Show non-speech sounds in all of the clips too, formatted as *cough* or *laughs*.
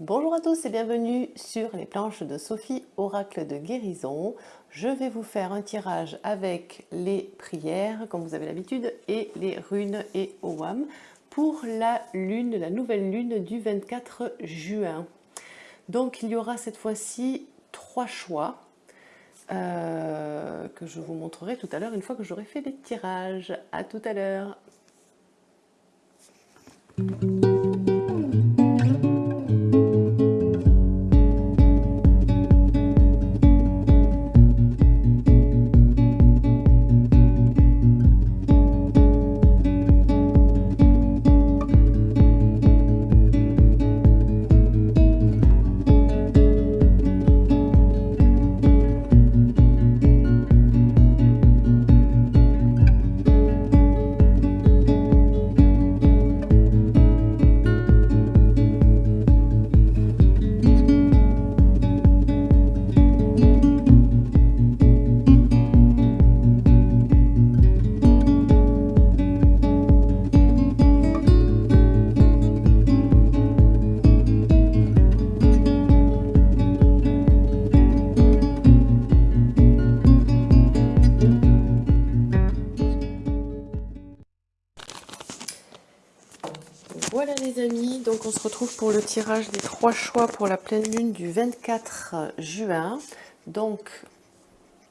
Bonjour à tous et bienvenue sur les planches de Sophie Oracle de guérison. Je vais vous faire un tirage avec les prières, comme vous avez l'habitude, et les runes et OWAM pour la lune, la nouvelle lune du 24 juin. Donc il y aura cette fois-ci trois choix euh, que je vous montrerai tout à l'heure une fois que j'aurai fait les tirages. À tout à l'heure on se retrouve pour le tirage des trois choix pour la pleine lune du 24 juin. Donc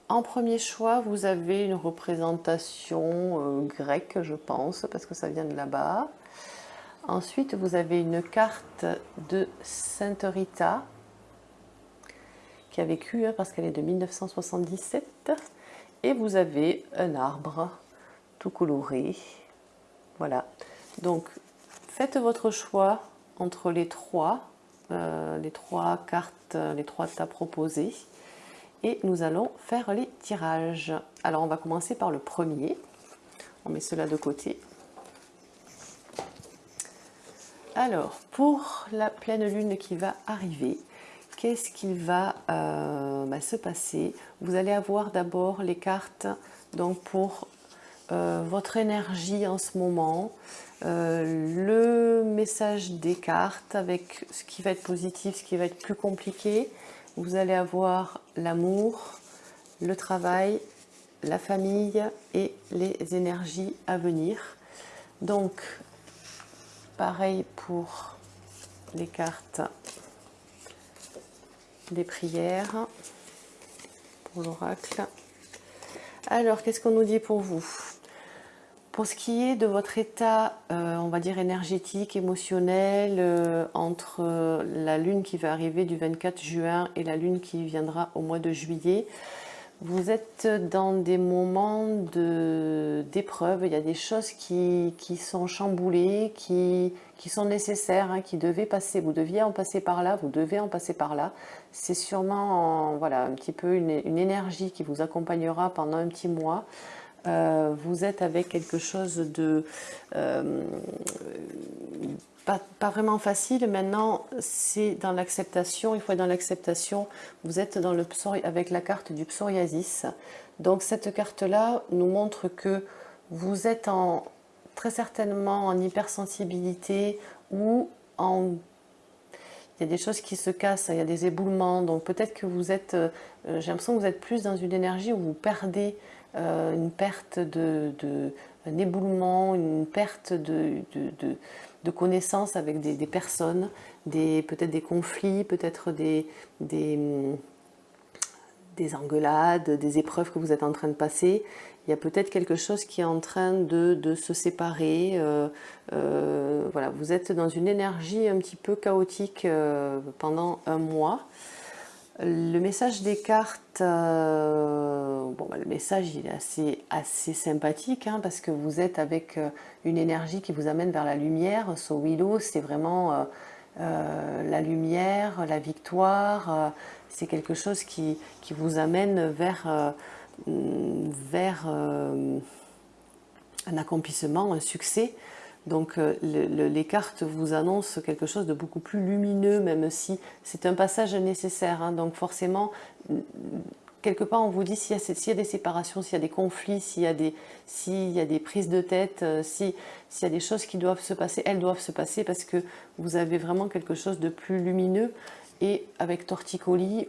en premier choix, vous avez une représentation euh, grecque, je pense, parce que ça vient de là-bas. Ensuite, vous avez une carte de Sainte Rita, qui a vécu, hein, parce qu'elle est de 1977. Et vous avez un arbre tout coloré. Voilà. Donc, Faites votre choix entre les trois, euh, les trois cartes, les trois tas proposés. Et nous allons faire les tirages. Alors on va commencer par le premier. On met cela de côté. Alors, pour la pleine lune qui va arriver, qu'est-ce qui va euh, bah, se passer? Vous allez avoir d'abord les cartes donc pour euh, votre énergie en ce moment, euh, le message des cartes avec ce qui va être positif, ce qui va être plus compliqué. Vous allez avoir l'amour, le travail, la famille et les énergies à venir. Donc, pareil pour les cartes des prières pour l'oracle. Alors, qu'est-ce qu'on nous dit pour vous? Pour ce qui est de votre état, euh, on va dire énergétique, émotionnel, euh, entre euh, la lune qui va arriver du 24 juin et la lune qui viendra au mois de juillet, vous êtes dans des moments d'épreuve, il y a des choses qui, sont chamboulées, qui, sont nécessaires, hein, qui devaient passer, vous deviez en passer par là, vous devez en passer par là. C'est sûrement voilà, un petit peu une énergie qui vous accompagnera pendant un petit mois. Euh, vous êtes avec quelque chose de euh, pas, vraiment facile. Maintenant, c'est dans l'acceptation. Il faut être dans l'acceptation. Vous êtes dans le avec la carte du psoriasis. Donc cette carte-là nous montre que vous êtes en, très certainement en hypersensibilité ou en il y a des choses qui se cassent, il y a des éboulements, donc peut-être que vous êtes, euh, j'ai l'impression que vous êtes plus dans une énergie où vous perdez euh, une perte de, un éboulement, une perte de, de, connaissances avec des, personnes, peut-être des conflits, peut-être des, des, des, engueulades, des épreuves que vous êtes en train de passer. Il y a peut-être quelque chose qui est en train de, se séparer. Euh, euh, voilà, vous êtes dans une énergie un petit peu chaotique pendant un mois. Le message des cartes, euh, bon, bah, le message il est assez, assez sympathique hein, parce que vous êtes avec euh, une énergie qui vous amène vers la lumière. So Willow, c'est vraiment euh, la lumière, la victoire. c'est quelque chose qui, qui, vous amène vers, vers un accomplissement, un succès. Donc euh, les cartes vous annoncent quelque chose de beaucoup plus lumineux, même si c'est un passage nécessaire. Hein. donc forcément, quelque part, on vous dit s'il y, a des séparations, s'il y a des conflits, s'il y, a des, y a des prises de tête, euh, s'il y a des choses qui doivent se passer, elles doivent se passer parce que vous avez vraiment quelque chose de plus lumineux. Et avec Torticolis,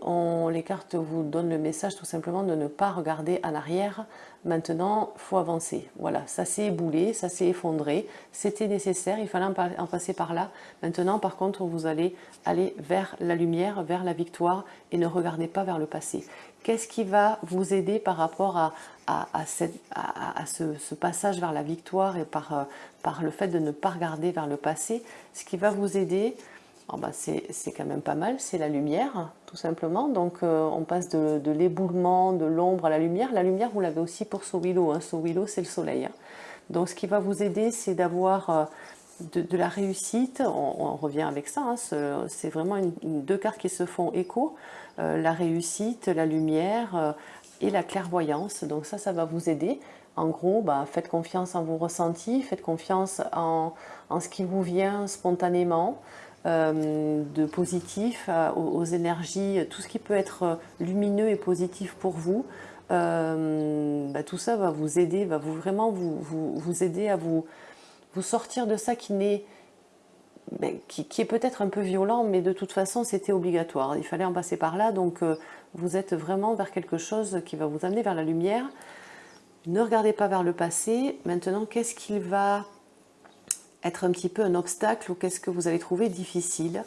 les cartes vous donnent le message tout simplement de ne pas regarder en arrière. Maintenant, il faut avancer. Voilà, ça s'est éboulé, ça s'est effondré. C'était nécessaire, il fallait en passer par là. Maintenant, par contre, vous allez aller vers la lumière, vers la victoire et ne regardez pas vers le passé. Qu'est-ce qui va vous aider par rapport à, ce, passage vers la victoire et par, euh, par le fait de ne pas regarder vers le passé? Ce qui va vous aider, bah c'est quand même pas mal, c'est la lumière, tout simplement. Donc euh, on passe de, l'éboulement, de l'ombre à la lumière. La lumière, vous l'avez aussi pour Sowilo. Hein. Sowilo, c'est le soleil. Hein. Donc ce qui va vous aider, c'est d'avoir... Euh, de, la réussite, on, revient avec ça, hein, c'est vraiment deux cartes qui se font écho, euh, la réussite, la lumière et la clairvoyance, donc ça, ça va vous aider. En gros, bah, faites confiance en vos ressentis, faites confiance en, ce qui vous vient spontanément, de positif, aux, énergies, tout ce qui peut être lumineux et positif pour vous. Bah, tout ça va vous aider, va vraiment vous, aider à vous, sortir de ça qui n'est qui, est peut-être un peu violent, mais de toute façon c'était obligatoire. Il fallait en passer par là, donc euh, vous êtes vraiment vers quelque chose qui va vous amener vers la lumière. Ne regardez pas vers le passé. Maintenant, qu'est-ce qu'il va être un petit peu un obstacle ou qu'est-ce que vous allez trouver difficile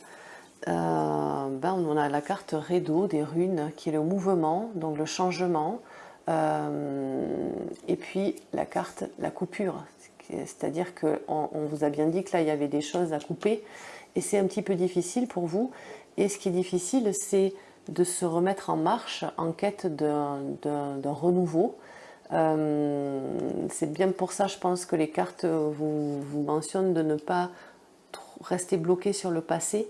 euh, ben, On a la carte Redo des runes qui est le mouvement, donc le changement. Euh, et puis la carte la coupure, c'est-à-dire qu'on on vous a bien dit que là, il y avait des choses à couper, et c'est un petit peu difficile pour vous. Et ce qui est difficile, c'est de se remettre en marche en quête d'un renouveau. Euh, c'est bien pour ça, je pense, que les cartes vous, mentionnent de ne pas rester bloqué sur le passé,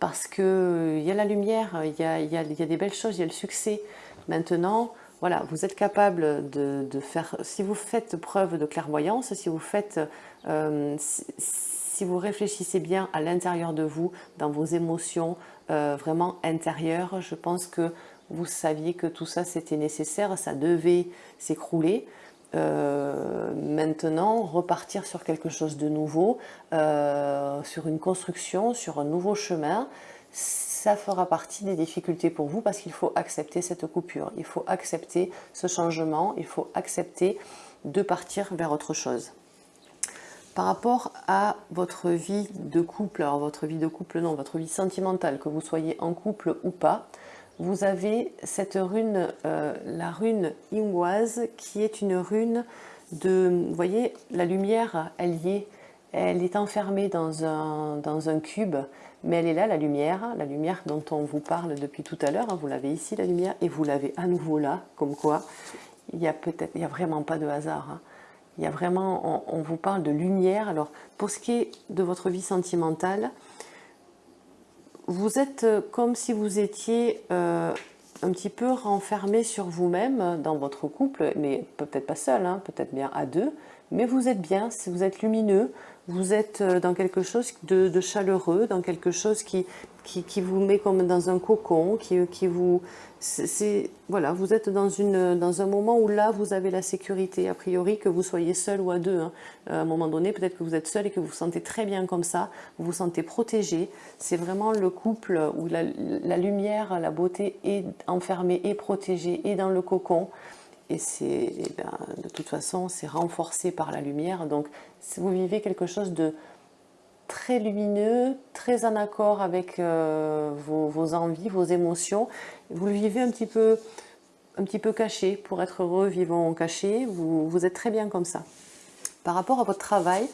parce qu'il y a la lumière, il y a, des belles choses, il y a le succès. Maintenant, voilà, vous êtes capable de, faire, si vous faites preuve de clairvoyance, si vous faites, euh, si, vous réfléchissez bien à l'intérieur de vous, dans vos émotions euh, vraiment intérieures, je pense que vous saviez que tout ça c'était nécessaire, ça devait s'écrouler. Euh, maintenant, repartir sur quelque chose de nouveau, sur une construction, sur un nouveau chemin, ça fera partie des difficultés pour vous parce qu'il faut accepter cette coupure, il faut accepter ce changement, il faut accepter de partir vers autre chose. Par rapport à votre vie de couple, alors votre vie de couple non, votre vie sentimentale, que vous soyez en couple ou pas, vous avez cette rune, euh, la rune Ingwaz, qui est une rune de, vous voyez, la lumière, elle y est, elle est enfermée dans un, dans un cube, mais elle est là, la lumière, la lumière dont on vous parle depuis tout à l'heure, vous l'avez ici la lumière, et vous l'avez à nouveau là, comme quoi il n'y a peut-être, a vraiment pas de hasard. Hein. Il y a vraiment, on, vous parle de lumière. Alors, pour ce qui est de votre vie sentimentale, vous êtes comme si vous étiez euh, un petit peu renfermé sur vous-même dans votre couple, mais peut-être pas seul, hein, peut-être bien à deux, mais vous êtes bien, vous êtes lumineux, vous êtes euh, dans quelque chose de, chaleureux, dans quelque chose qui, qui, vous met comme dans un cocon, qui, qui vous... voilà, vous êtes dans, une, dans un moment où là, vous avez la sécurité, a priori, que vous soyez seul ou à deux. Hein. À un moment donné, peut-être que vous êtes seul et que vous vous sentez très bien comme ça, vous vous sentez protégé. C'est vraiment le couple où la, la lumière, la beauté est enfermée et protégée et dans le cocon et c'est eh ben, de toute façon c'est renforcé par la lumière donc vous vivez quelque chose de très lumineux, très en accord avec euh, vos, envies, vos émotions, vous le vivez un petit peu, un petit peu caché, pour être heureux, vivant caché, vous, êtes très bien comme ça. Par rapport à votre travail,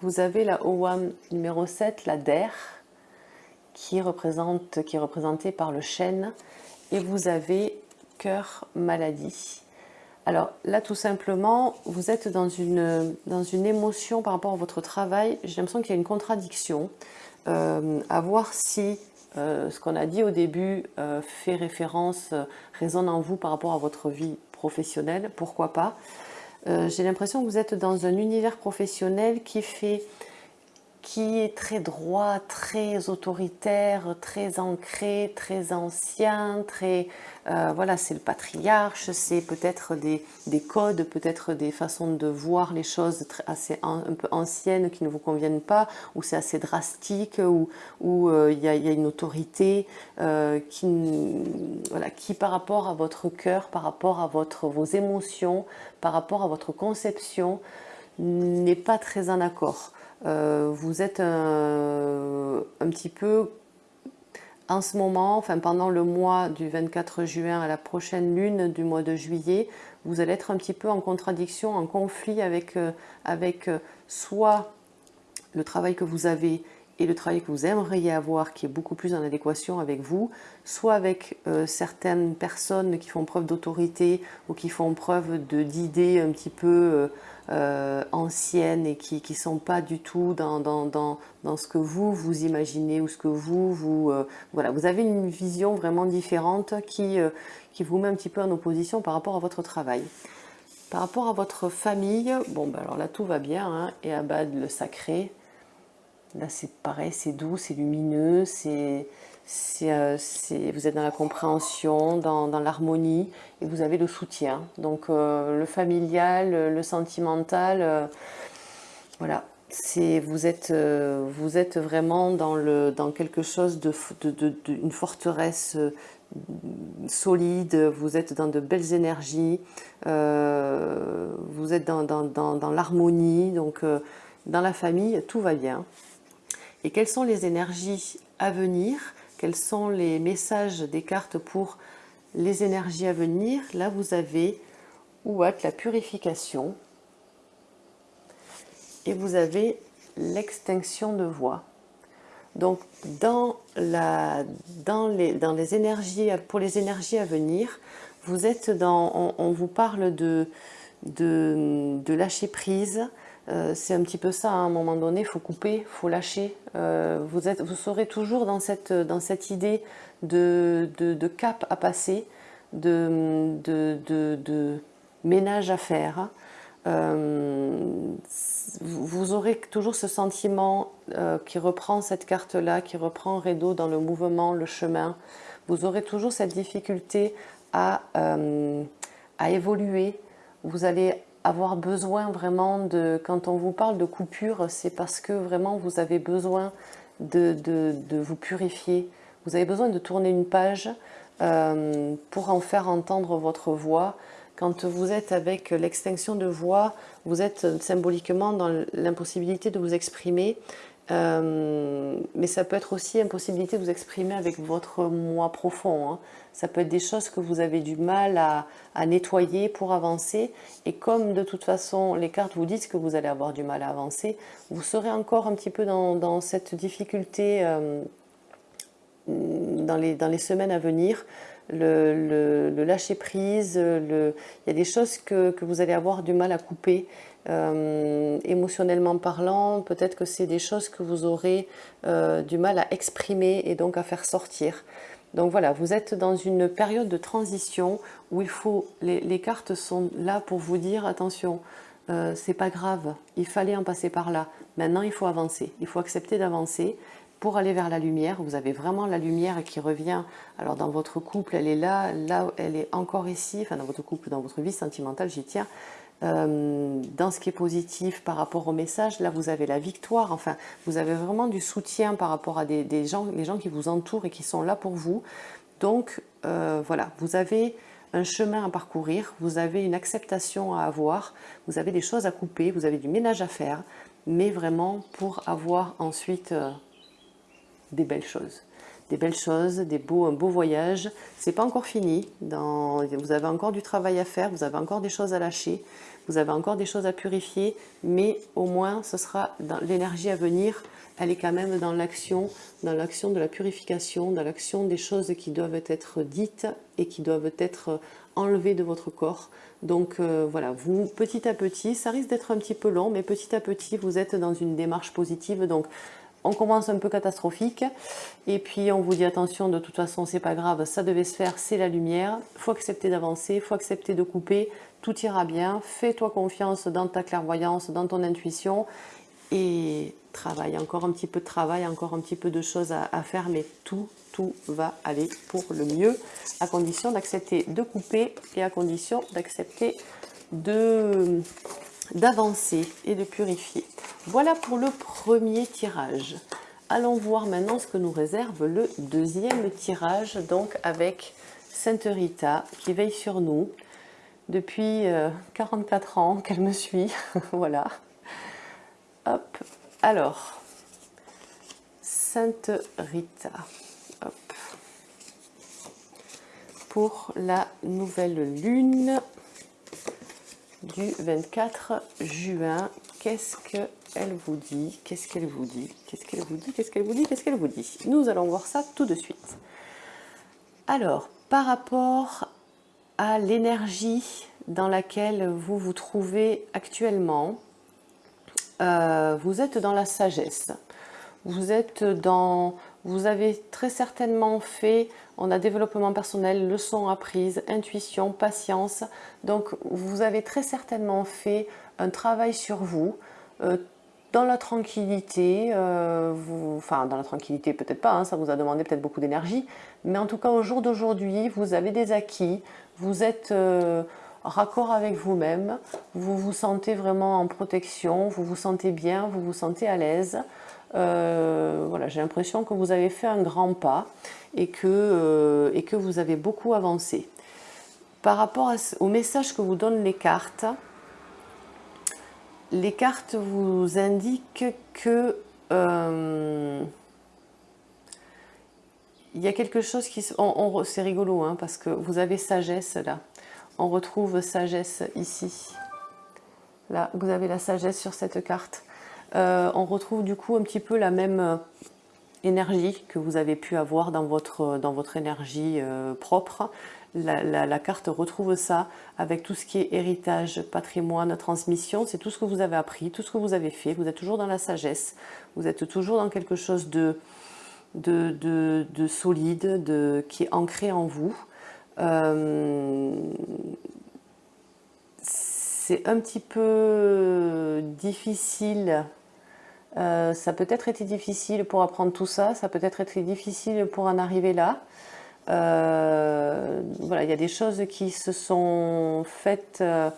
vous avez la OWAM numéro 7, la DER, qui est représentée par le chêne, et vous avez cœur maladie. Alors là, tout simplement, vous êtes dans une, émotion par rapport à votre travail. J'ai l'impression qu'il y a une contradiction. Euh, à voir si euh, ce qu'on a dit au début euh, fait référence, résonne en vous par rapport à votre vie professionnelle, pourquoi pas? J'ai l'impression que vous êtes dans un univers professionnel qui fait qui est très droit, très autoritaire, très ancré, très ancien, très euh, voilà, c'est le patriarche, c'est peut-être des, codes, peut-être des façons de voir les choses assez un peu anciennes qui ne vous conviennent pas, ou c'est assez drastique, ou euh, il y, a une autorité euh, qui, par rapport à votre cœur, par rapport à vos émotions, par rapport à votre conception, n'est pas très en accord. vous êtes un petit peu en ce moment, enfin pendant le mois du 24 juin à la prochaine lune du mois de juillet, vous allez être un petit peu en contradiction, en conflit avec, euh, avec euh, soit le travail que vous avez et le travail que vous aimeriez avoir qui est beaucoup plus en adéquation avec vous, soit avec euh, certaines personnes qui font preuve d'autorité ou qui font preuve d'idées un petit peu euh, anciennes et qui ne sont pas du tout dans, dans, dans, dans, ce que vous, vous imaginez ou ce que vous, vous... Euh, voilà, vous avez une vision vraiment différente qui, qui vous met un petit peu en opposition par rapport à votre travail. Par rapport à votre famille, bon, ben alors là tout va bien, hein, et Abad le sacré, Là, c'est pareil, c'est doux, c'est lumineux, c'est, euh, vous êtes dans la compréhension, dans, l'harmonie, et vous avez le soutien. Donc, euh, le familial, le sentimental, euh, voilà. Vous êtes, vous êtes vraiment dans, quelque chose de, de, forteresse solide, vous êtes dans de belles énergies, vous êtes dans l'harmonie, donc dans la famille, tout va bien. Et quelles sont les énergies à venir, quels sont les messages des cartes pour les énergies à venir. Là, vous avez Ouat, la purification, et vous avez l'extinction de voix. Donc, dans, la, dans, les, dans les énergies, pour les énergies à venir, vous êtes dans, on, vous parle de, lâcher prise, euh, c'est un petit peu ça, à un moment donné, il faut couper, il faut lâcher. Euh, vous, êtes, vous serez toujours dans cette, dans cette idée de, de, cap à passer, de, de ménage à faire. Euh, vous aurez toujours ce sentiment qui reprend cette carte-là, qui reprend Redo dans le mouvement, le chemin. Vous aurez toujours cette difficulté à, à évoluer. Vous allez avoir besoin vraiment de, quand on vous parle de coupure, c'est parce que vraiment vous avez besoin de, de, vous purifier. Vous avez besoin de tourner une page euh, pour en faire entendre votre voix. Quand vous êtes avec l'extinction de voix, vous êtes symboliquement dans l'impossibilité de vous exprimer. Euh, mais ça peut être aussi impossibilité de vous exprimer avec votre moi profond. Hein. Ça peut être des choses que vous avez du mal à, nettoyer pour avancer. Et comme de toute façon, les cartes vous disent que vous allez avoir du mal à avancer, vous serez encore un petit peu dans, cette difficulté euh, dans, les, semaines à venir. Le, lâcher prise, il y a des choses que vous allez avoir du mal à couper. Euh, émotionnellement parlant, peut-être que c'est des choses que vous aurez euh, du mal à exprimer et donc à faire sortir. Donc voilà, vous êtes dans une période de transition où il faut, les, cartes sont là pour vous dire attention, euh, c'est pas grave, il fallait en passer par là. Maintenant, il faut avancer, il faut accepter d'avancer pour aller vers la lumière. Vous avez vraiment la lumière qui revient. Alors dans votre couple, elle est là, là, elle est encore ici. Enfin, dans votre couple, dans votre vie sentimentale, j'y tiens. Euh, dans ce qui est positif par rapport au message, là vous avez la victoire, enfin vous avez vraiment du soutien par rapport à des, gens, les gens qui vous entourent et qui sont là pour vous. Donc euh, voilà, vous avez un chemin à parcourir, vous avez une acceptation à avoir, vous avez des choses à couper, vous avez du ménage à faire, mais vraiment pour avoir ensuite euh, des belles choses des belles choses, des beaux, un beau voyage. C'est pas encore fini. Vous avez encore du travail à faire, vous avez encore des choses à lâcher, vous avez encore des choses à purifier, mais au moins ce sera dans l'énergie à venir. Elle est quand même dans l'action, dans l'action de la purification, dans l'action des choses qui doivent être dites et qui doivent être enlevées de votre corps. Donc euh, voilà, vous petit à petit, ça risque d'être un petit peu long, mais petit à petit vous êtes dans une démarche positive. Donc on commence un peu catastrophique et puis on vous dit attention de toute façon c'est pas grave ça devait se faire c'est la lumière faut accepter d'avancer faut accepter de couper tout ira bien fais-toi confiance dans ta clairvoyance dans ton intuition et travail, encore un petit peu de travail, encore un petit peu de choses à, faire, mais tout, tout va aller pour le mieux, à condition d'accepter de couper et à condition d'accepter de d'avancer et de purifier. Voilà pour le premier tirage. Allons voir maintenant ce que nous réserve le deuxième tirage, donc avec Sainte Rita qui veille sur nous depuis 44 euh, ans qu'elle me suit. *laughs* voilà. Hop. Alors, Sainte Rita. Hop. Pour la nouvelle lune du 24 juin. Qu'est-ce qu'elle vous dit? Qu'est-ce qu'elle vous dit? Qu'est-ce qu'elle vous dit? Qu'est-ce qu'elle vous dit? Qu'est-ce qu'elle vous dit? Nous allons voir ça tout de suite. Alors, par rapport l'énergie dans laquelle vous vous trouvez actuellement, euh, vous êtes dans la sagesse. Vous êtes dans... Vous avez très certainement fait on a développement personnel, leçons apprises, intuition, patience. Donc vous avez très certainement fait un travail sur vous, euh, dans la tranquillité, euh, enfin dans la tranquillité peut-être pas, hein, ça vous a demandé peut-être beaucoup d'énergie, mais en tout cas au jour d'aujourd'hui, vous avez des acquis, vous êtes euh, raccord avec vous-même, vous vous sentez vraiment en protection, vous vous sentez bien, vous vous sentez à l'aise. voilà, j'ai l'impression que vous avez fait un grand pas et que, euh, et que vous avez beaucoup avancé. Par rapport au message que vous donnent les cartes, les cartes vous indiquent que euh, il y a quelque chose qui... C'est rigolo, hein, parce que vous avez sagesse là. On retrouve sagesse ici. Là, vous avez la sagesse sur cette carte. Euh, on retrouve du coup un petit peu la même énergie que vous avez pu avoir dans votre, votre énergie euh, propre. La, carte retrouve ça avec tout ce qui est héritage, patrimoine, transmission. C'est tout ce que vous avez appris, tout ce que vous avez fait. Vous êtes toujours dans la sagesse. Vous êtes toujours dans quelque chose de, de, de, solide, de, qui est ancré en vous. Euh, c'est un petit peu difficile euh, ça peut être été difficile pour apprendre tout ça, ça peut être été difficile pour en arriver là. Euh, voilà, il y a des choses qui se sont faites, euh,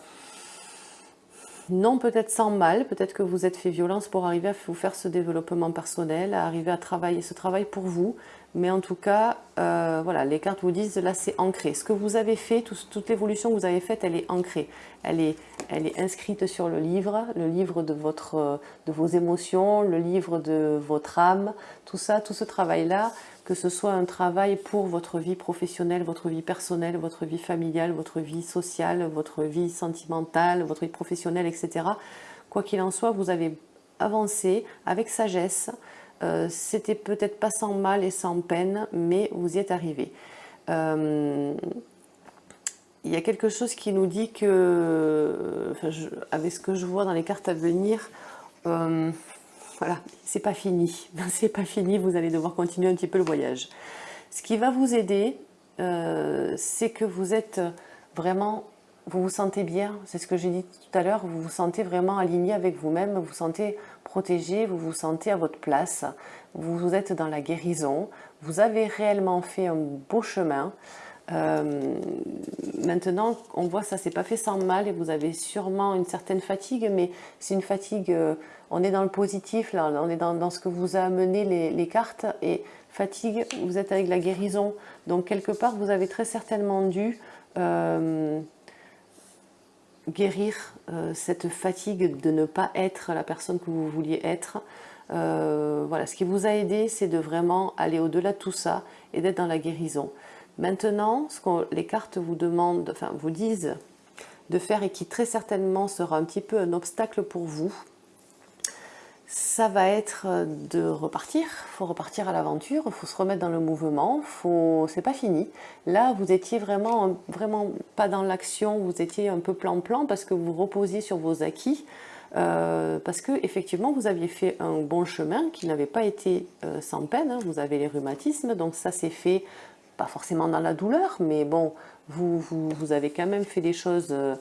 non peut-être sans mal, peut-être que vous êtes fait violence pour arriver à vous faire ce développement personnel, à arriver à travailler ce travail pour vous, mais en tout cas, euh, voilà, les cartes vous disent, là c'est ancré. Ce que vous avez fait, toute l'évolution que vous avez faite, elle est ancrée. Elle est, elle est inscrite sur le livre, le livre de, votre, de vos émotions, le livre de votre âme, tout ça, tout ce travail-là, que ce soit un travail pour votre vie professionnelle, votre vie personnelle, votre vie familiale, votre vie sociale, votre vie sentimentale, votre vie professionnelle, etc. Quoi qu'il en soit, vous avez avancé avec sagesse, euh, c'était peut-être pas sans mal et sans peine, mais vous y êtes arrivé. Euh, il y a quelque chose qui nous dit que, avec ce que je vois dans les cartes à venir, euh, voilà, c'est pas fini. *laughs* C'est pas fini, vous allez devoir continuer un petit peu le voyage. Ce qui va vous aider, c'est que vous êtes vraiment vous vous sentez bien, c'est ce que j'ai dit tout à l'heure, vous vous sentez vraiment aligné avec vous-même, vous vous sentez protégé, vous vous sentez à votre place, vous êtes dans la guérison, vous avez réellement fait un beau chemin. Euh, maintenant, on voit ça s'est pas fait sans mal et vous avez sûrement une certaine fatigue, mais c'est une fatigue, euh, on est dans le positif, là, on est dans, ce que vous a amené les, cartes, et fatigue, vous êtes avec la guérison, donc quelque part vous avez très certainement dû euh, guérir euh, cette fatigue de ne pas être la personne que vous vouliez être. Euh, voilà, ce qui vous a aidé, c'est de vraiment aller au-delà de tout ça et d'être dans la guérison. Maintenant, ce que les cartes vous demandent, enfin vous disent de faire et qui très certainement sera un petit peu un obstacle pour vous, ça va être de repartir. Faut repartir à l'aventure, il faut se remettre dans le mouvement. Faut... C'est pas fini. Là, vous étiez vraiment, vraiment pas dans l'action. Vous étiez un peu plan-plan parce que vous reposiez sur vos acquis. Euh, parce que effectivement, vous aviez fait un bon chemin qui n'avait pas été euh, sans peine. Hein. Vous avez les rhumatismes, donc ça s'est fait pas forcément dans la douleur, mais bon, vous, avez quand même fait des choses. Euh,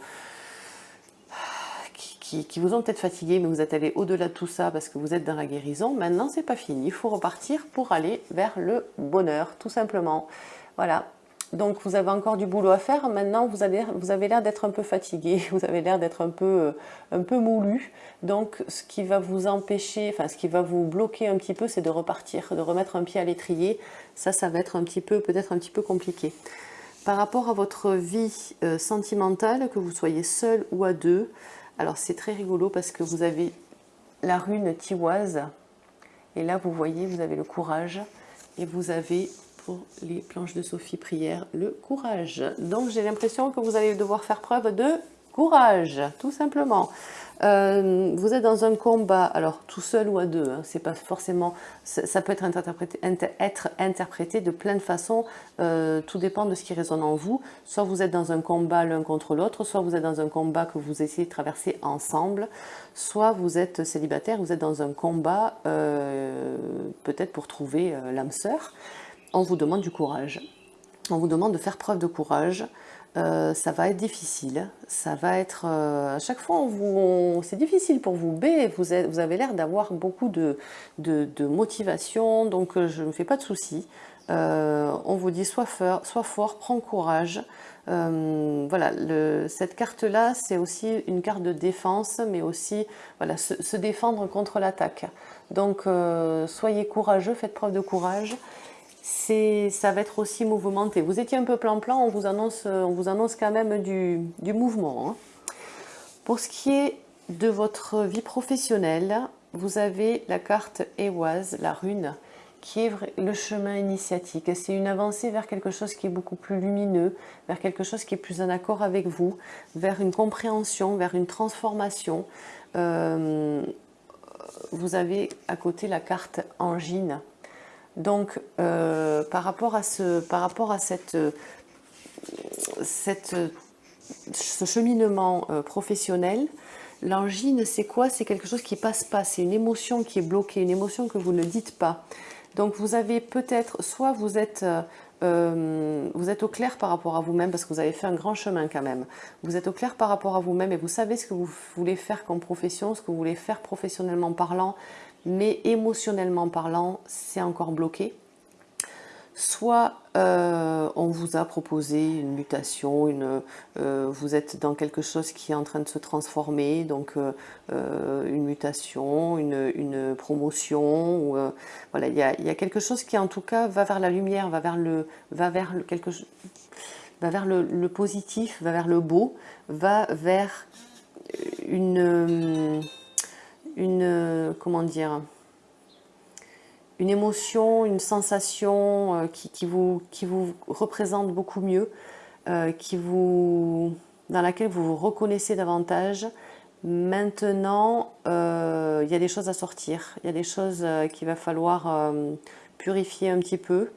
qui, vous ont peut-être fatigué, mais vous êtes allé au-delà de tout ça parce que vous êtes dans la guérison. Maintenant, c'est pas fini. Il faut repartir pour aller vers le bonheur, tout simplement. Voilà. Donc, vous avez encore du boulot à faire. Maintenant, vous avez, vous avez l'air d'être un peu fatigué. *laughs* Vous avez l'air d'être un peu, euh, un peu moulu. Donc, ce qui va vous empêcher, enfin, ce qui va vous bloquer un petit peu, c'est de repartir, de remettre un pied à l'étrier. Ça, ça va être un petit peu, peut-être un petit peu compliqué. Par rapport à votre vie euh, sentimentale, que vous soyez seul ou à deux, alors c'est très rigolo parce que vous avez la rune tiwaz et là vous voyez, vous avez le courage et vous avez pour les planches de Sophie Prière le courage. Donc j'ai l'impression que vous allez devoir faire preuve de courage, tout simplement. Euh, vous êtes dans un combat, alors tout seul ou à deux, hein, c'est pas forcément, ça peut être interprété, être interprété de plein de façons, euh, tout dépend de ce qui résonne en vous. Soit vous êtes dans un combat l'un contre l'autre, soit vous êtes dans un combat que vous essayez de traverser ensemble, soit vous êtes célibataire, vous êtes dans un combat euh, peut-être pour trouver l'âme sœur. On vous demande du courage. On vous demande de faire preuve de courage, euh, ça va être difficile, ça va être, euh, à chaque fois, c'est difficile pour vous, B, vous, avez l'air d'avoir beaucoup de, motivation, donc euh, je ne me fais pas de soucis. on vous dit sois fort prends courage. voilà, cette carte-là, c'est aussi une carte de défense, mais aussi voilà, se défendre contre l'attaque. Donc, soyez courageux, faites preuve de courage ça va être aussi mouvementé. Vous étiez un peu plan-plan, on, vous annonce, on vous annonce quand même du, mouvement. Hein. Pour ce qui est de votre vie professionnelle, vous avez la carte Ewaz, la rune, qui est le chemin initiatique. C'est une avancée vers quelque chose qui est beaucoup plus lumineux, vers quelque chose qui est plus en accord avec vous, vers une compréhension, vers une transformation. Euh, vous avez à côté la carte Angine, donc, euh, par, rapport à ce, par rapport à cette, cette ce cheminement euh, professionnel, l'angine, c'est quoi? C'est quelque chose qui passe pas, c'est une émotion qui est bloquée, une émotion que vous ne dites pas. Donc, vous avez peut-être, soit vous êtes... Euh, vous êtes au clair par rapport à vous-même parce que vous avez fait un grand chemin quand même. Vous êtes au clair par rapport à vous-même et vous savez ce que vous voulez faire comme profession, ce que vous voulez faire professionnellement parlant, mais émotionnellement parlant, c'est encore bloqué. Soit euh, on vous a proposé une mutation, une, euh, vous êtes dans quelque chose qui est en train de se transformer, donc euh, une mutation, une, promotion, ou, voilà, il y a, y a, quelque chose qui en tout cas va vers la lumière, va vers le, va vers le, quelque, va vers le, le positif, va vers le beau, va vers une une, comment dire, une émotion, une sensation euh, qui, vous, qui vous représente beaucoup mieux, euh, qui vous, dans laquelle vous vous reconnaissez davantage. Maintenant, euh, il y a des choses à sortir, il y a des choses qu'il va falloir purifier un petit peu.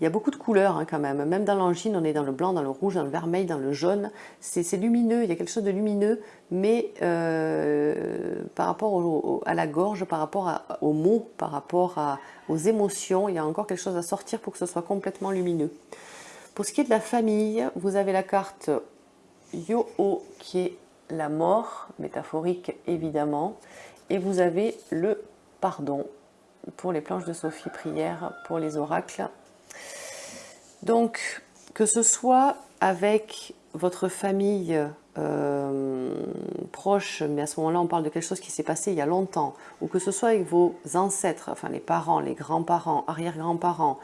Il y a beaucoup de couleurs hein, quand même. Même dans l'angine, on est dans le blanc, dans le rouge, dans le vermeil, dans le jaune. C'est lumineux, il y a quelque chose de lumineux, mais euh, par rapport à la gorge, par rapport aux mots, par rapport aux émotions, il y a encore quelque chose à sortir pour que ce soit complètement lumineux. Pour ce qui est de la famille, vous avez la carte Yo-O qui est la mort, métaphorique évidemment, et vous avez le pardon pour les planches de Sophie Prière, pour les oracles donc, que ce soit avec votre famille euh, proche, mais à ce moment-là, on parle de quelque chose qui s'est passé il y a longtemps, ou que ce soit avec vos ancêtres, enfin les parents, les grands-parents, arrière-grands-parents,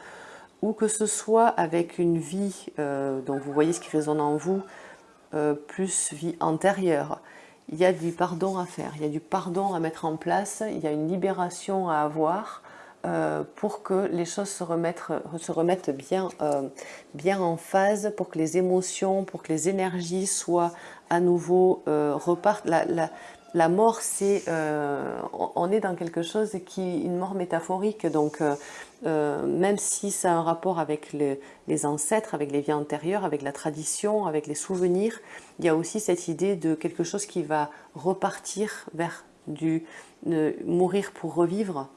ou que ce soit avec une vie, euh, dont vous voyez ce qui résonne en vous, euh, plus vie antérieure, il y a du pardon à faire, il y a du pardon à mettre en place, il y a une libération à avoir, euh, pour que les choses se remettent, bien, euh, bien en phase, pour que les émotions, pour que les énergies soient à nouveau euh, repartent. La, mort, c'est, on est dans quelque chose qui une mort métaphorique, donc même si ça a un rapport avec les ancêtres, avec les vies antérieures, avec la tradition, avec les souvenirs, il y a aussi cette idée de quelque chose qui va repartir vers du mourir pour revivre,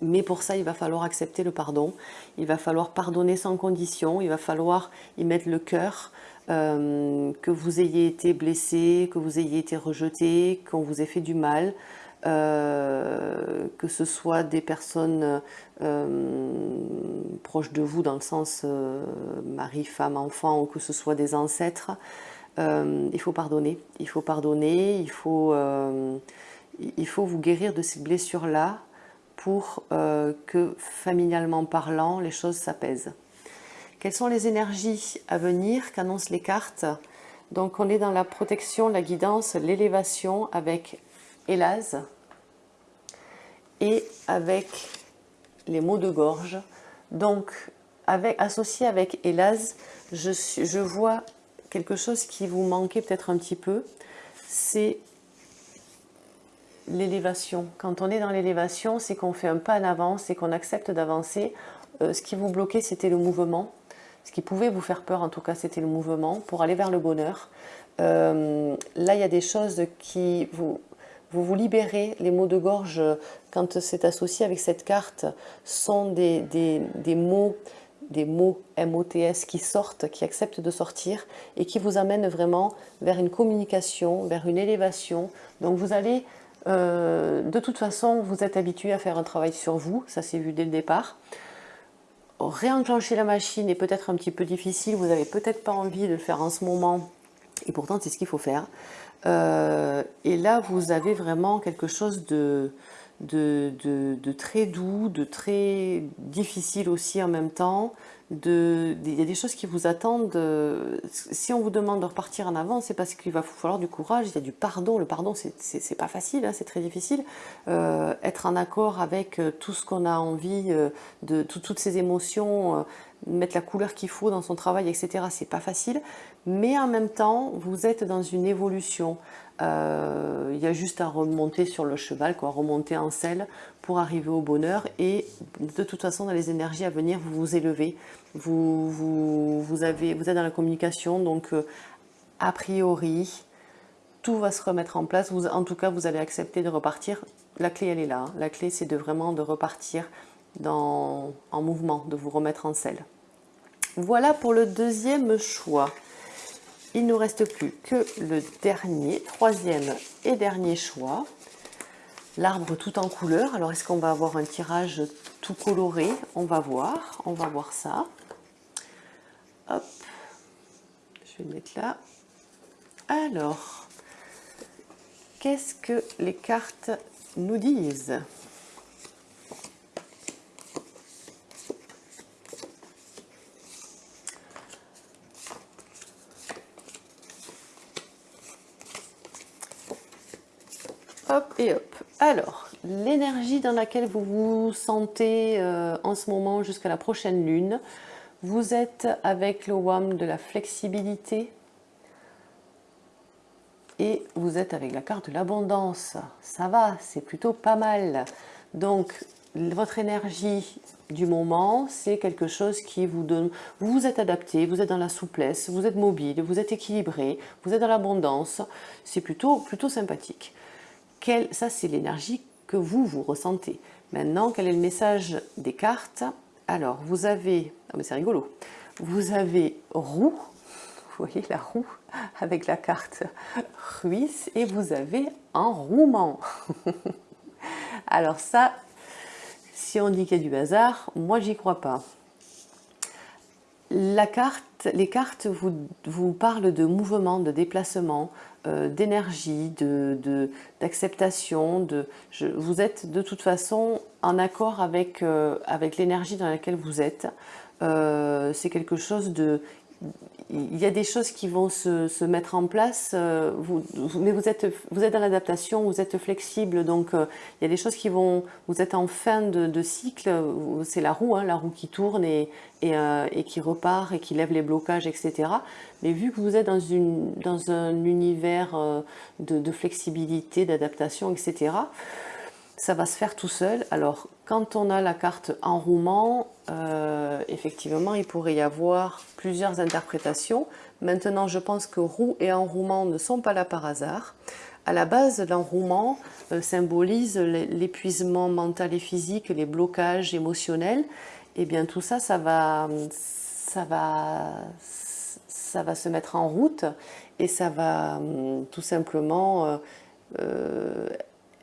mais pour ça, il va falloir accepter le pardon, il va falloir pardonner sans condition, il va falloir y mettre le cœur, que vous ayez été blessé, que vous ayez été rejeté, qu'on vous ait fait du mal, que ce soit des personnes proches de vous dans le sens mari, femme, enfant, ou que ce soit des ancêtres, il faut pardonner. Il faut pardonner, il faut, il faut vous guérir de ces blessures-là pour euh, que, familialement parlant, les choses s'apaisent. Quelles sont les énergies à venir qu'annoncent les cartes? Donc on est dans la protection, la guidance, l'élévation avec Hélas et avec les mots de gorge. Donc avec, associé avec Hélas, je, je vois quelque chose qui vous manquait peut-être un petit peu, c'est l'élévation. Quand on est dans l'élévation, c'est qu'on fait un pas en avant, c'est qu'on accepte d'avancer. Euh, ce qui vous bloquait, c'était le mouvement. Ce qui pouvait vous faire peur, en tout cas, c'était le mouvement pour aller vers le bonheur. Euh, là, il y a des choses qui vous, vous vous libérez. Les mots de gorge, quand c'est associé avec cette carte, sont des, des, des mots des mots MOTS qui sortent, qui acceptent de sortir et qui vous amènent vraiment vers une communication, vers une élévation. Donc vous allez euh, de toute façon, vous êtes habitué à faire un travail sur vous, ça c'est vu dès le départ. Réenclencher la machine est peut-être un petit peu difficile, vous n'avez peut-être pas envie de le faire en ce moment, et pourtant c'est ce qu'il faut faire. Euh, et là, vous avez vraiment quelque chose de, très doux, de très difficile aussi en même temps. De, il y a des choses qui vous attendent. si on vous demande de repartir en avant, c'est parce qu'il va vous falloir du courage, il y a du pardon. Le pardon, c'est pas facile, hein, c'est très difficile. Euh, être en accord avec euh, tout ce qu'on a envie, euh, de toutes ces émotions, mettre la couleur qu'il faut dans son travail, etc. C'est pas facile. Mais en même temps, vous êtes dans une évolution. Euh, il y a juste à remonter sur le cheval, quoi, remonter en selle pour arriver au bonheur. Et de toute façon, dans les énergies à venir, vous vous élevez. Vous, êtes dans la communication, donc euh, a priori, tout va se remettre en place. En tout cas, vous allez accepter de repartir. La clé, elle est là. Hein. La clé, c'est de vraiment de repartir dans, en mouvement, de vous remettre en selle. Voilà pour le deuxième choix il nous reste plus que le dernier, troisième et dernier choix. L'arbre tout en couleur. Alors, est-ce qu'on va avoir un tirage tout coloré? On va voir. On va voir ça. Hop. Je vais le mettre là. Alors, qu'est-ce que les cartes nous disent? Hop et hop. Alors, l'énergie dans laquelle vous vous sentez euh, en ce moment jusqu'à la prochaine lune, vous êtes avec le WAM de la flexibilité et vous êtes avec la carte de l'abondance. Ça va, c'est plutôt pas mal. Donc, votre énergie du moment, c'est quelque chose qui vous donne... Vous vous êtes adapté, vous êtes dans la souplesse, vous êtes mobile, vous êtes équilibré, vous êtes dans l'abondance. C'est plutôt, plutôt sympathique ça c'est l'énergie que vous, vous ressentez. Maintenant, quel est le message des cartes? Alors, vous avez, ah c'est rigolo, vous avez roue, *laughs* vous voyez la roue *laughs* avec la carte Ruisse, et vous avez enrouement. *laughs* Alors ça, si on dit qu'il y a du hasard, moi j'y crois pas. Les cartes vous parlent de mouvement, de déplacement, euh, d'énergie, d'acceptation. De, vous êtes de toute façon en accord avec, euh, l'énergie dans laquelle vous êtes. Euh, c'est quelque chose de il y a des choses qui vont se, mettre en place, euh, mais vous êtes, vous êtes dans l'adaptation, vous êtes flexible, donc euh, il y a des choses qui vont, vous êtes en fin de, cycle, c'est la roue, hein, la roue qui tourne et, euh, et, qui repart et qui lève les blocages, etc. Mais vu que vous êtes dans, une, dans un univers de, de flexibilité, d'adaptation, etc., ça va se faire tout seul. Alors, quand on a la carte enrouement, euh, effectivement, il pourrait y avoir plusieurs interprétations. Maintenant, je pense que roue et enrouement ne sont pas là par hasard. À la base, l'enrouement euh, symbolise l'épuisement mental et physique, les blocages émotionnels. Et eh bien tout ça, ça va, ça va ça va se mettre en route et ça va hum, tout simplement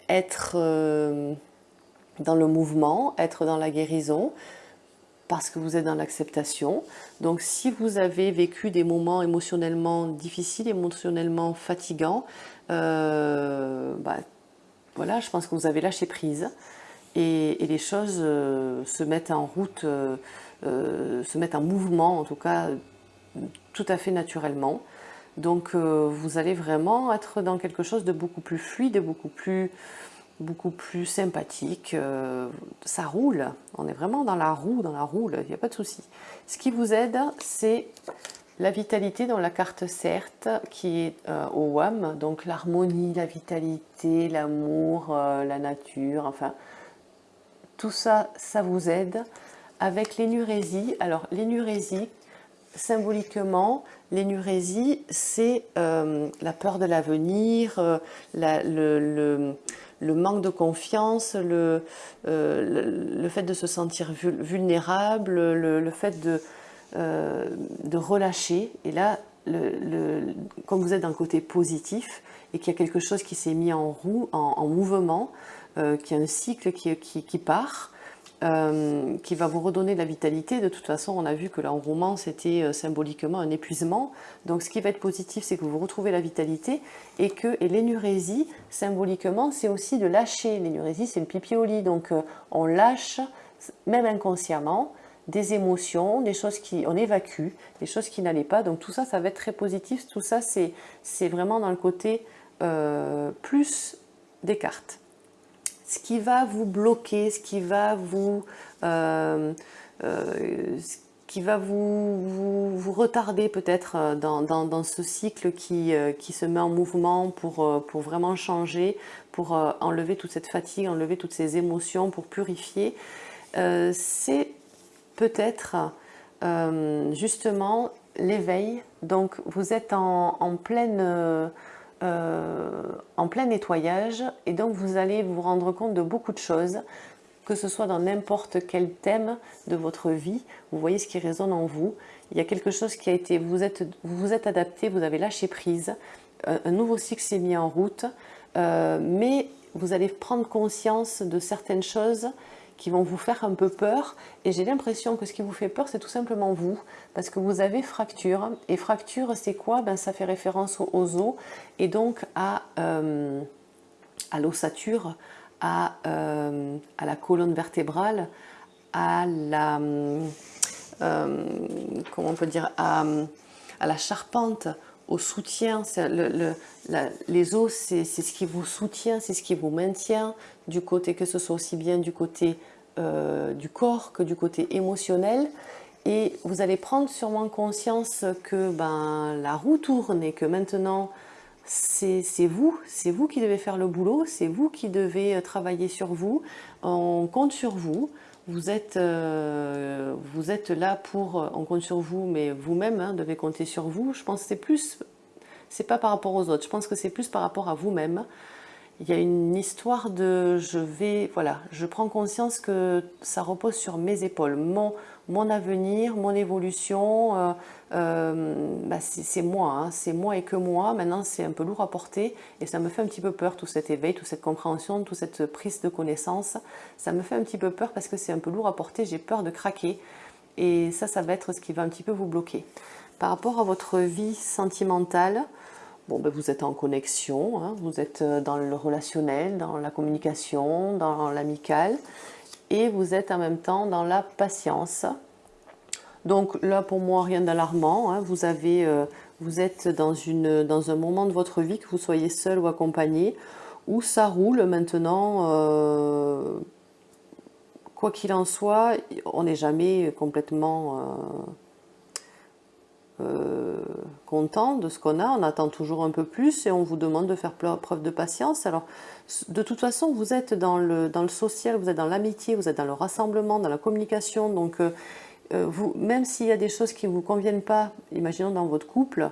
être dans le mouvement, être dans la guérison, parce que vous êtes dans l'acceptation. Donc si vous avez vécu des moments émotionnellement difficiles, émotionnellement fatigants, euh, bah, voilà, je pense que vous avez lâché prise et, les choses euh, se mettent en route, euh, se mettent en mouvement en tout cas tout à fait naturellement. Donc vous allez vraiment être dans quelque chose de beaucoup plus fluide, beaucoup plus beaucoup plus sympathique. Euh, ça roule, on est vraiment dans la roue, dans la roue, il n'y a pas de souci. Ce qui vous aide, c'est la vitalité dans la carte certes, qui est euh, au WAM, donc l'harmonie, la vitalité, l'amour, euh, la nature, enfin, tout ça, ça vous aide. Avec l'énurésie, alors l'énurésie, symboliquement, l'énurésie, c'est la peur de l'avenir, le manque de confiance, le, euh, le, fait de se sentir vulnérable, le, fait de, euh, de relâcher. Et là, le, comme vous êtes d'un côté positif et qu'il y a quelque chose qui s'est mis en roue, en, mouvement, euh, qui a un cycle qui, qui part, euh, qui va vous redonner de la vitalité. De toute façon, on a vu que l'enrouement, c'était euh, symboliquement un épuisement. Donc ce qui va être positif, c'est que vous retrouvez la vitalité et que l'énurésie, symboliquement, c'est aussi de lâcher. L'énurésie, c'est le pipi au lit. Donc euh, on lâche, même inconsciemment, des émotions, des choses qui, on évacue, des choses qui n'allaient pas. Donc tout ça, ça va être très positif. Tout ça, c'est vraiment dans le côté plus des cartes ce qui va vous bloquer, ce qui va vous, euh, euh, qui va vous, retarder peut-être euh, dans, ce cycle qui, se met en mouvement pour, vraiment changer, pour enlever toute cette fatigue, enlever toutes ces émotions, pour purifier, c'est peut-être justement l'éveil. Donc vous êtes en pleine euh, en plein nettoyage. Et donc vous allez vous rendre compte de beaucoup de choses, que ce soit dans n'importe quel thème de votre vie, vous voyez ce qui résonne en vous, il y a quelque chose qui a été, vous êtes, vous, êtes adapté, vous avez lâché prise, euh, un nouveau cycle s'est mis en route, euh, mais vous allez prendre conscience de certaines choses qui vont vous faire un peu peur. Et j'ai l'impression que ce qui vous fait peur, c'est tout simplement vous, parce que vous avez fracture. Et fracture, c'est quoi? Ben, Ça fait référence aux os et donc à, euh, l'ossature, à, euh, à, la colonne vertébrale, à la... Euh, comment on peut dire à la charpente, au soutien. Le, les os, c'est ce qui vous soutient, c'est ce qui vous maintient du côté, que ce soit aussi bien du côté euh, du corps que du côté émotionnel. Et vous allez prendre sûrement conscience que ben, la roue tourne et que maintenant, c'est vous, c'est vous qui devez faire le boulot, c'est vous qui devez travailler sur vous, on compte sur vous, vous êtes, euh, vous êtes là pour, on compte sur vous, mais vous-même hein, devez compter sur vous. Je pense que c'est plus, c'est pas par rapport aux autres, je pense que c'est plus par rapport à vous-même. Il y a une histoire de je vais, voilà, je prends conscience que ça repose sur mes épaules, mon, mon avenir, mon évolution, euh, euh, bah, c'est moi, hein, c'est moi et que moi, maintenant c'est un peu lourd à porter et ça me fait un petit peu peur tout cet éveil, toute cette compréhension, toute cette prise de connaissance, ça me fait un petit peu peur parce que c'est un peu lourd à porter, j'ai peur de craquer et ça, ça va être ce qui va un petit peu vous bloquer. Par rapport à votre vie sentimentale, Bon, ben vous êtes en connexion, hein. vous êtes euh, dans le relationnel, dans la communication, dans l'amical, et vous êtes en même temps dans la patience. Donc là, pour moi, rien d'alarmant. Hein. vous, avez, euh, vous êtes dans, une, dans un moment de votre vie, que vous soyez seul ou accompagné, où ça roule maintenant. Euh, quoi qu'il en soit, on n'est jamais complètement euh, content de ce qu'on a, on attend toujours un peu plus et on vous demande de faire preuve de patience. Alors, de toute façon, vous êtes dans le, dans le social, vous êtes dans l'amitié, vous êtes dans le rassemblement, dans la communication, donc euh, euh, vous, même s'il y a des choses qui ne vous conviennent pas, imaginons dans votre couple,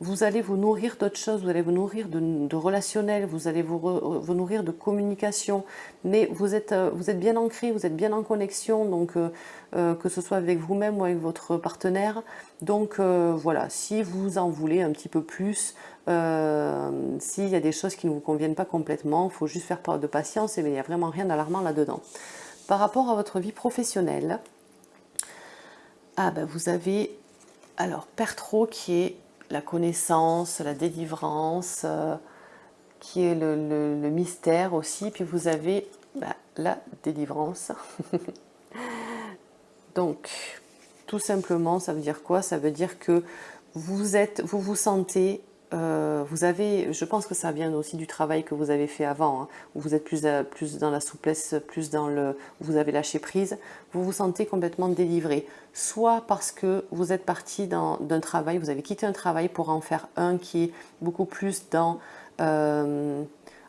vous allez vous nourrir d'autres choses, vous allez vous nourrir de, relationnel, vous allez vous, vous, nourrir de communication, mais vous êtes, euh, vous êtes bien ancré, vous êtes bien en connexion, donc euh, euh, que ce soit avec vous-même ou avec votre partenaire. Donc voilà, si vous en voulez un petit peu plus, s'il y a des choses qui ne vous conviennent pas complètement, il faut juste faire preuve de patience, mais il n'y a vraiment rien d'alarmant là-dedans. Par rapport à votre vie professionnelle, ah ben vous avez alors Pertro qui est la connaissance, la délivrance, euh, qui est le, mystère aussi. Puis vous avez bah, la délivrance. *laughs* Donc, tout simplement, ça veut dire quoi? Ça veut dire que vous êtes, vous vous sentez euh, vous avez, je pense que ça vient aussi du travail que vous avez fait avant, hein, où vous êtes plus, euh, plus dans la souplesse, plus dans le, vous avez lâché prise, vous vous sentez complètement délivré. Soit parce que vous êtes parti d'un travail, vous avez quitté un travail pour en faire un qui est beaucoup plus dans, euh,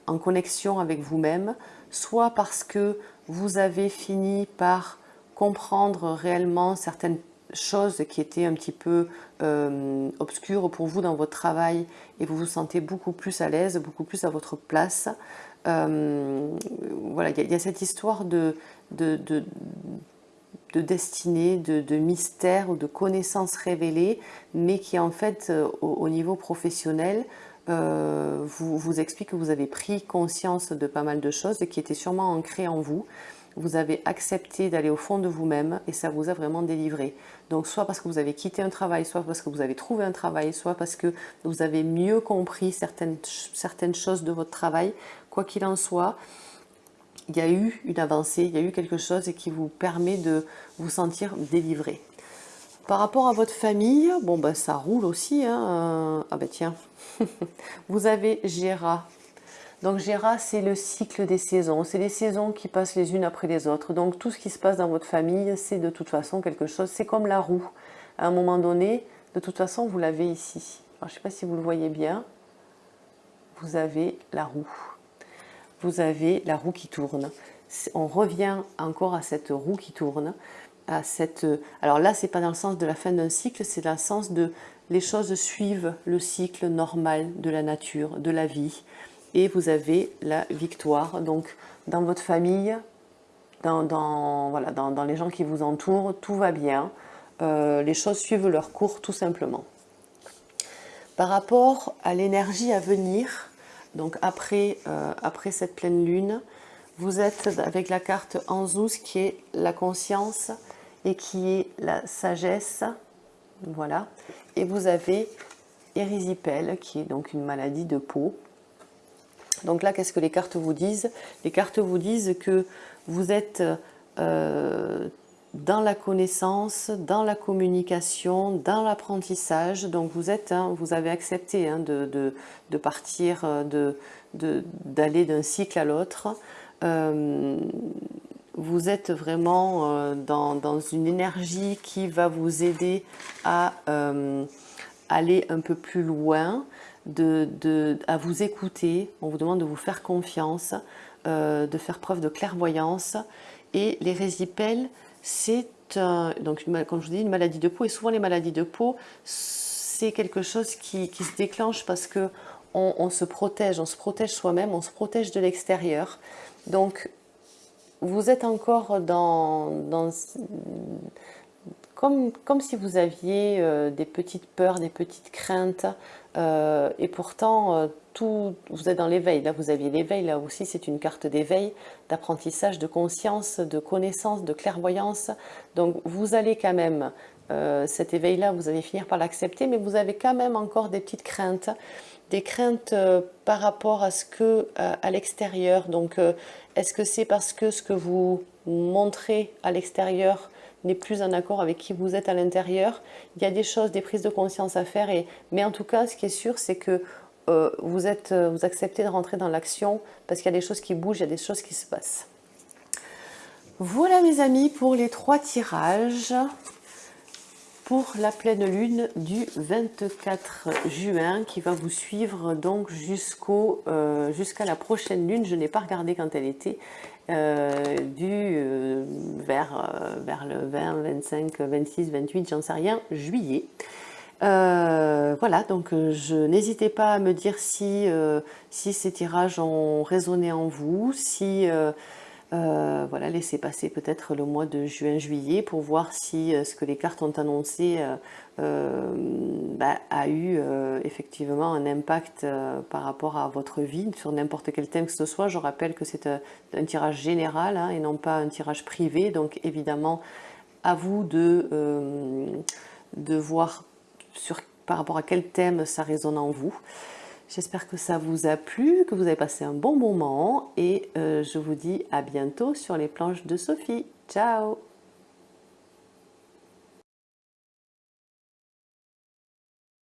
en connexion avec vous-même, soit parce que vous avez fini par comprendre réellement certaines choses qui étaient un petit peu euh, obscures pour vous dans votre travail et vous vous sentez beaucoup plus à l'aise, beaucoup plus à votre place. Euh, voilà, il y, a cette histoire de, de, de, destinée, de, mystère ou de connaissances révélées, mais qui en fait, euh, au, niveau professionnel, vous, vous explique que vous avez pris conscience de pas mal de choses qui étaient sûrement ancrées en vous vous avez accepté d'aller au fond de vous-même et ça vous a vraiment délivré. Donc soit parce que vous avez quitté un travail, soit parce que vous avez trouvé un travail, soit parce que vous avez mieux compris certaines, choses de votre travail. Quoi qu'il en soit, il y a eu une avancée, il y a eu quelque chose qui vous permet de vous sentir délivré. Par rapport à votre famille, bon ben ça roule aussi. Hein. Ah ben tiens, *laughs* vous avez Gérard donc Géra, c'est le cycle des saisons. C'est les saisons qui passent les unes après les autres. Donc tout ce qui se passe dans votre famille, c'est de toute façon quelque chose. C'est comme la roue. À un moment donné, de toute façon, vous l'avez ici. je ne sais pas si vous le voyez bien. Vous avez la roue. Vous avez la roue qui tourne. On revient encore à cette roue qui tourne. Alors là, c'est pas dans le sens de la fin d'un cycle, c'est dans le sens de les choses suivent le cycle normal de la nature, de la vie et vous avez la victoire. Donc dans votre famille, dans, voilà, dans, les gens qui vous entourent, tout va bien. Euh, les choses suivent leur cours tout simplement. Par rapport à l'énergie à venir, donc après, euh, après cette pleine lune, vous êtes avec la carte Anzus qui est la conscience et qui est la sagesse. Voilà. Et vous avez Érysipèle qui est donc une maladie de peau. Donc là, qu'est-ce que les cartes vous disent? Les cartes vous disent que vous êtes euh, dans la connaissance, dans la communication, dans l'apprentissage. Donc vous êtes, hein, vous avez accepté hein, de, partir, euh, d'aller d'un cycle à l'autre. Euh, vous êtes vraiment dans, une énergie qui va vous aider à aller un peu plus loin, de, à vous écouter, on vous demande de vous faire confiance, euh, de faire preuve de clairvoyance. Et les résipelles, c'est comme je vous dis, une maladie de peau. Et souvent les maladies de peau, c'est quelque chose qui, se déclenche parce que on, se protège, on se protège soi-même, on se protège de l'extérieur. Donc vous êtes encore dans, dans comme, comme, si vous aviez euh, des petites peurs, des petites craintes, euh, et pourtant, euh, vous êtes dans l'éveil. Là, vous aviez l'éveil. Là aussi, c'est une carte d'éveil, d'apprentissage, de conscience, de connaissance, de clairvoyance. Donc, vous allez quand même, euh, cet éveil-là, vous allez finir par l'accepter, mais vous avez quand même encore des petites craintes. Des craintes par rapport à ce que, à l'extérieur. Donc, est-ce que c'est parce que ce que vous montrez à l'extérieur n'est plus en accord avec qui vous êtes à l'intérieur. Il y a des choses, des prises de conscience à faire, et, mais en tout cas, ce qui est sûr, c'est que euh, vous, êtes, euh, vous acceptez de rentrer dans l'action parce qu'il y a des choses qui bougent, il y a des choses qui se passent. Voilà mes amis pour les trois tirages pour la pleine lune du 24 juin qui va vous suivre donc jusqu'au euh, jusqu'à la prochaine lune. Je n'ai pas regardé quand elle était, euh, du euh, vers, vers le 20, 25, 26, 28, j'en sais rien, juillet. voilà, donc je n'hésitez pas à me dire si, si ces tirages ont résonné en vous, si euh, voilà, laissez passer peut-être le mois de juin-juillet pour voir si euh, ce que les cartes ont annoncé euh, bah, a eu effectivement un impact par rapport à votre vie sur n'importe quel thème que ce soit. Je rappelle que c'est un, tirage général hein, et non pas un tirage privé, donc évidemment à vous de, de voir sur, par rapport à quel thème ça résonne en vous. J'espère que ça vous a plu, que vous avez passé un bon moment et euh, je vous dis à bientôt sur les planches de Sophie. Ciao